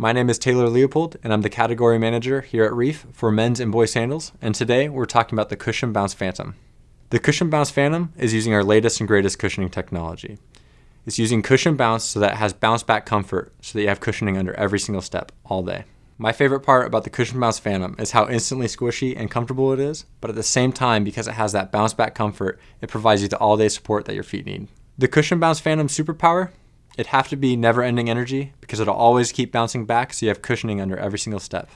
My name is Taylor Leopold, and I'm the category manager here at Reef for men's and boys sandals, and today we're talking about the Cushion Bounce Phantom. The Cushion Bounce Phantom is using our latest and greatest cushioning technology. It's using cushion bounce so that it has bounce back comfort so that you have cushioning under every single step all day. My favorite part about the Cushion Bounce Phantom is how instantly squishy and comfortable it is, but at the same time, because it has that bounce back comfort, it provides you the all day support that your feet need. The Cushion Bounce Phantom Superpower It'd have to be never ending energy because it'll always keep bouncing back so you have cushioning under every single step.